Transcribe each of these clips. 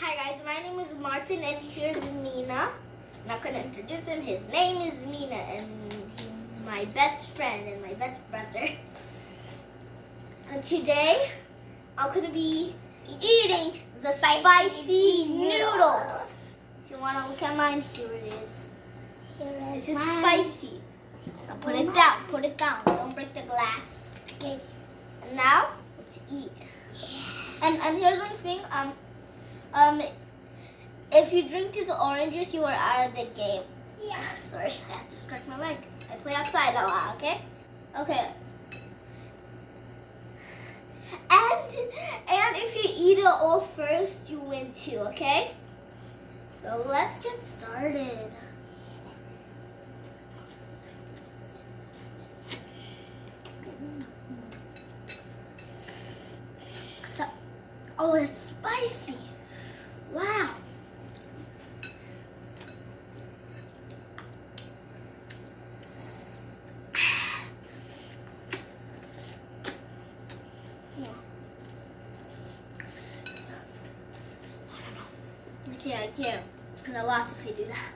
Hi guys, my name is Martin and here's Mina. I'm not gonna introduce him. His name is Mina and he's my best friend and my best brother. And today I'm gonna be eating the spicy, noodles. If you wanna look at mine, here it is. Here This is is mine. spicy. Now put it down, put it down. Don't break the glass. Okay. And now let's eat. Yeah. And and here's one thing. Um, um, if you drink this orange juice, you are out of the game. Yeah. Sorry, I have to scratch my leg. I play outside a lot. Okay. Okay. And and if you eat it all first, you win too. Okay. So let's get started. So, oh, it's spicy. Wow. Yeah. Can't, I can't. And I lost if I do that.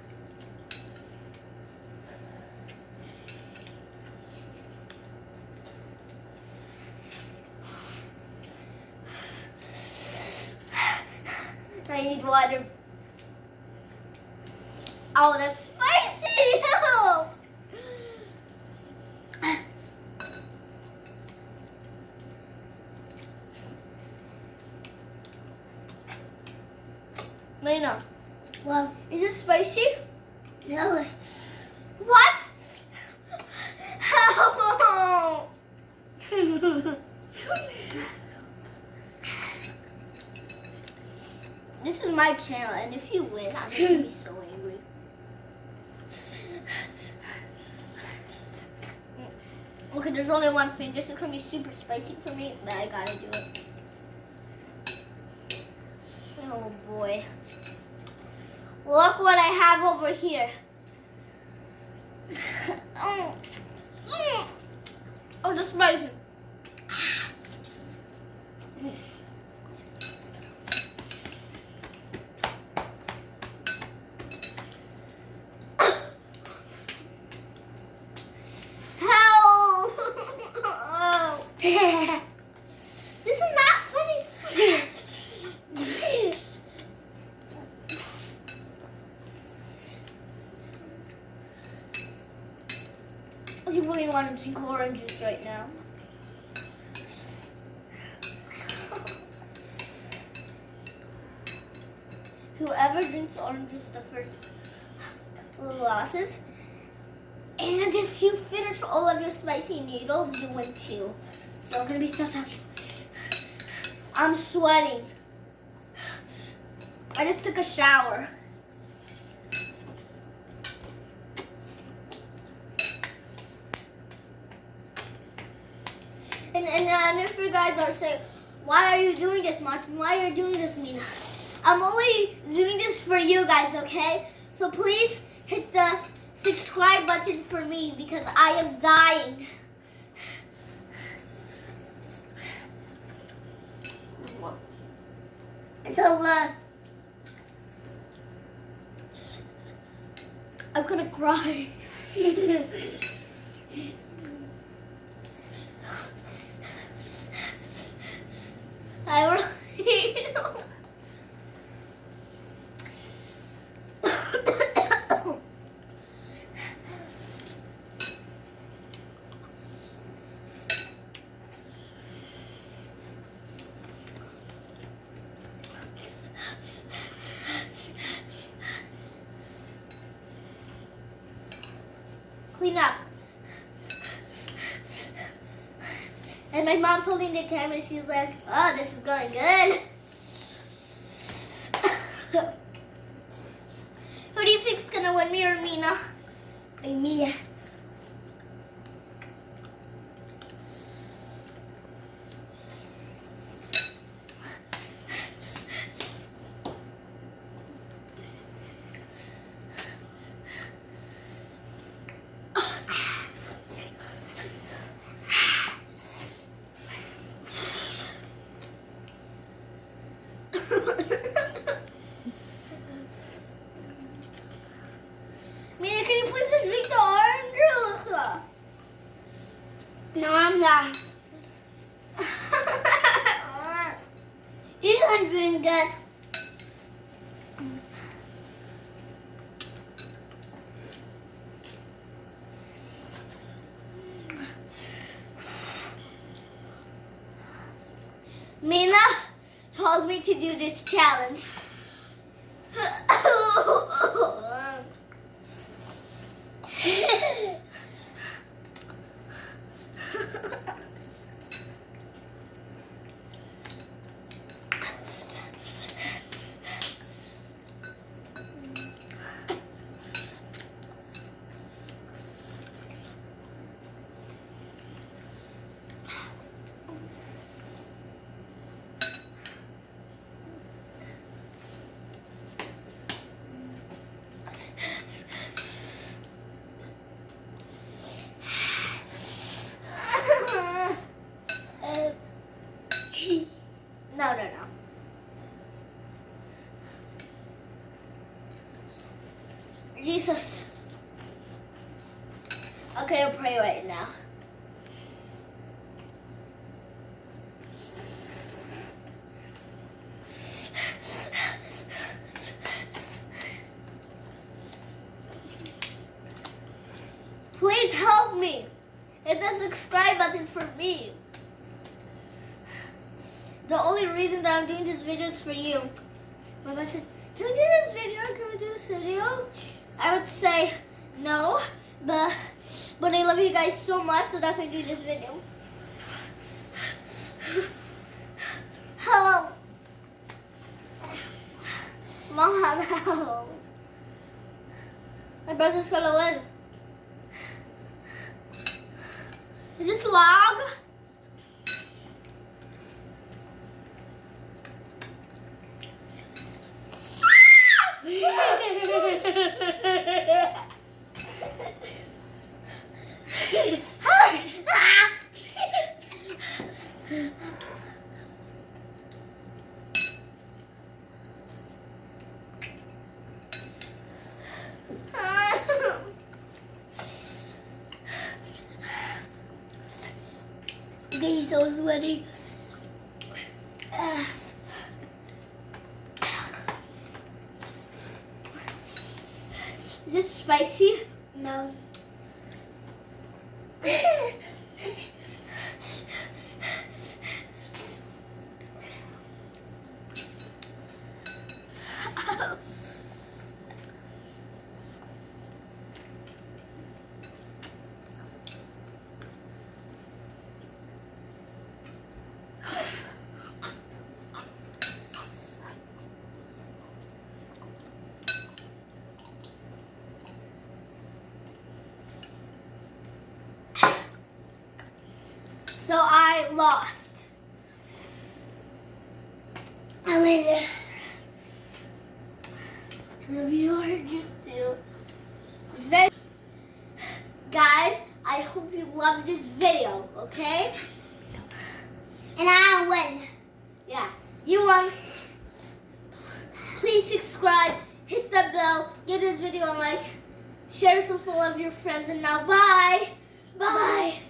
I need water. Oh, that's spicy! Lena, Well, is it spicy? no. What? How? this is my channel, and if you win, I'm gonna be so angry. Okay, there's only one thing. This is gonna be super spicy for me, but I gotta do it. Oh boy. Look what I have over here. oh, Mm. oh, the spicy. Help! this is not funny. I really want to drink orange juice right now. Whoever drinks orange juice the first losses. And if you finish all of your spicy noodles, you win too. So I'm gonna be stop talking. I'm sweating. I just took a shower. And, and if you guys are saying, why are you doing this, Martin? Why are you doing this, Mina? I'm only doing this for you guys, okay? So please hit the subscribe button for me because I am dying. So, uh, I'm gonna cry. I really Clean up. And my mom's holding the camera she's like, oh, this is good. Mina told me to do this challenge. Uh, No, no, no. Jesus. Okay, I'll pray right now. Please help me. Hit the subscribe button for me. The only reason that I'm doing this video is for you. My mom said, can we do this video? Can we do this video? I would say no, but but I love you guys so much, so that's why I do this video. Hello. Mom, help! My brother's gonna win. Is this log? He's so sweaty. Uh, Is it spicy? no. So I lost. I you are just too. Very guys, I hope you love this video, okay? And I win. Yes. You won. Please subscribe, hit the bell, give this video a like, share this with all of your friends, and now bye. Bye.